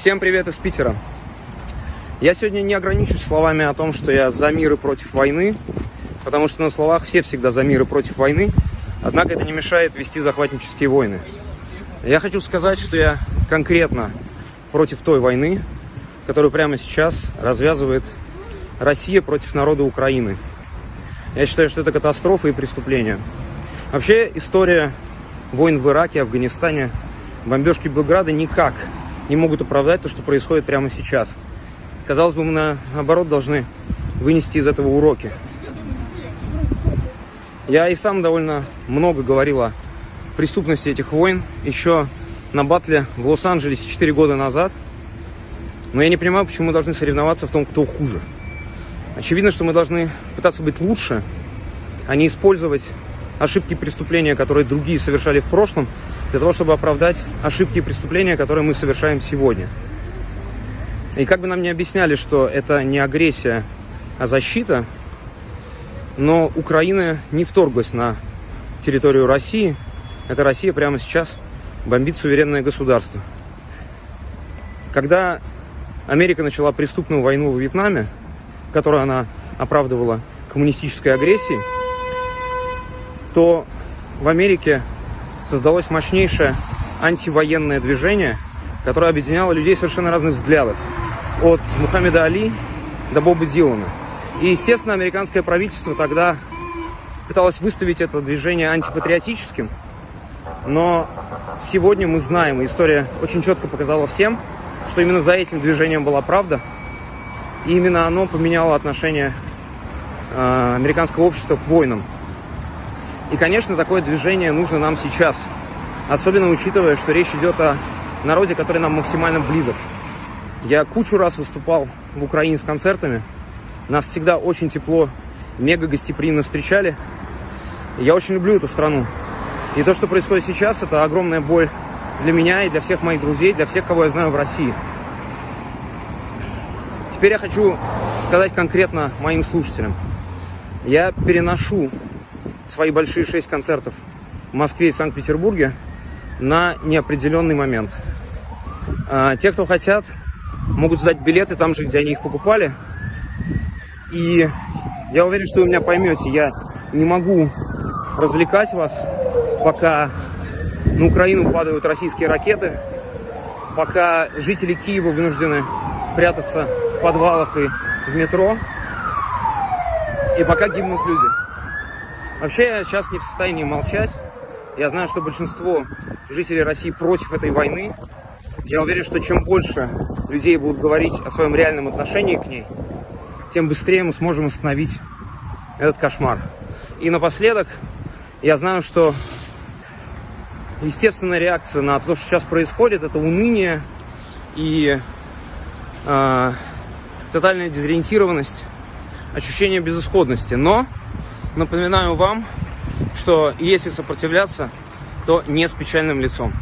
Всем привет из Питера. Я сегодня не ограничусь словами о том, что я за мир и против войны, потому что на словах все всегда за мир и против войны, однако это не мешает вести захватнические войны. Я хочу сказать, что я конкретно против той войны, которую прямо сейчас развязывает Россия против народа Украины. Я считаю, что это катастрофа и преступление. Вообще история войн в Ираке, Афганистане, бомбежки Белграда никак не могут оправдать то, что происходит прямо сейчас. Казалось бы, мы наоборот должны вынести из этого уроки. Я и сам довольно много говорил о преступности этих войн еще на батле в Лос-Анджелесе 4 года назад. Но я не понимаю, почему мы должны соревноваться в том, кто хуже. Очевидно, что мы должны пытаться быть лучше, а не использовать ошибки преступления, которые другие совершали в прошлом, для того, чтобы оправдать ошибки и преступления, которые мы совершаем сегодня. И как бы нам не объясняли, что это не агрессия, а защита, но Украина не вторглась на территорию России. Это Россия прямо сейчас бомбит суверенное государство. Когда Америка начала преступную войну в Вьетнаме, которую она оправдывала коммунистической агрессией, то в Америке создалось мощнейшее антивоенное движение, которое объединяло людей совершенно разных взглядов. От Мухаммеда Али до Боба Дилана. И, естественно, американское правительство тогда пыталось выставить это движение антипатриотическим. Но сегодня мы знаем, и история очень четко показала всем, что именно за этим движением была правда. И именно оно поменяло отношение э, американского общества к войнам. И, конечно, такое движение нужно нам сейчас. Особенно учитывая, что речь идет о народе, который нам максимально близок. Я кучу раз выступал в Украине с концертами. Нас всегда очень тепло, мега гостеприимно встречали. Я очень люблю эту страну. И то, что происходит сейчас, это огромная боль для меня и для всех моих друзей, для всех, кого я знаю в России. Теперь я хочу сказать конкретно моим слушателям. Я переношу свои большие шесть концертов в Москве и Санкт-Петербурге на неопределенный момент. А, те, кто хотят, могут сдать билеты там же, где они их покупали. И я уверен, что вы меня поймете. Я не могу развлекать вас, пока на Украину падают российские ракеты, пока жители Киева вынуждены прятаться в подвалах и в метро, и пока гибнут люди. Вообще, я сейчас не в состоянии молчать. Я знаю, что большинство жителей России против этой войны. Я уверен, что чем больше людей будут говорить о своем реальном отношении к ней, тем быстрее мы сможем остановить этот кошмар. И напоследок, я знаю, что естественная реакция на то, что сейчас происходит, это уныние и э, тотальная дезориентированность, ощущение безысходности. Но Напоминаю вам, что если сопротивляться, то не с печальным лицом.